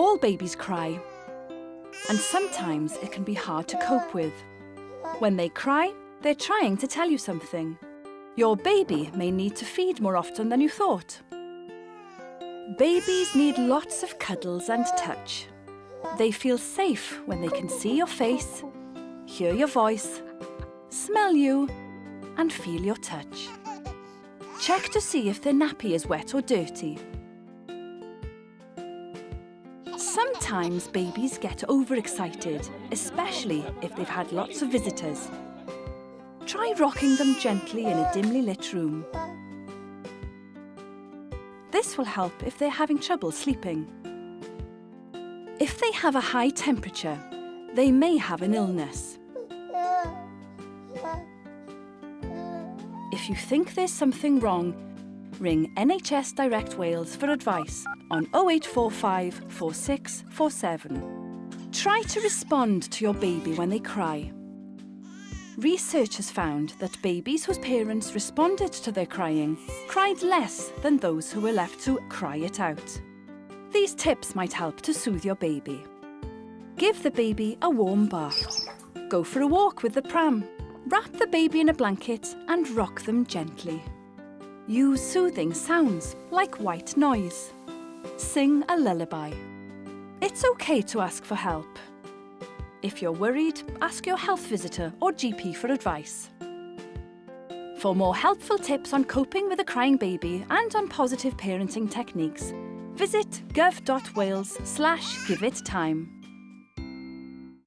All babies cry. And sometimes it can be hard to cope with. When they cry, they're trying to tell you something. Your baby may need to feed more often than you thought. Babies need lots of cuddles and touch. They feel safe when they can see your face, hear your voice, smell you, and feel your touch. Check to see if their nappy is wet or dirty. Sometimes babies get overexcited, especially if they've had lots of visitors. Try rocking them gently in a dimly lit room. This will help if they're having trouble sleeping. If they have a high temperature, they may have an illness. If you think there's something wrong, ring NHS Direct Wales for advice on 0845 4647. Try to respond to your baby when they cry. Research has found that babies whose parents responded to their crying cried less than those who were left to cry it out. These tips might help to soothe your baby. Give the baby a warm bath. Go for a walk with the pram. Wrap the baby in a blanket and rock them gently. Use soothing sounds like white noise. Sing a lullaby. It's okay to ask for help. If you're worried, ask your health visitor or GP for advice. For more helpful tips on coping with a crying baby and on positive parenting techniques, visit gov.wales slash give it time.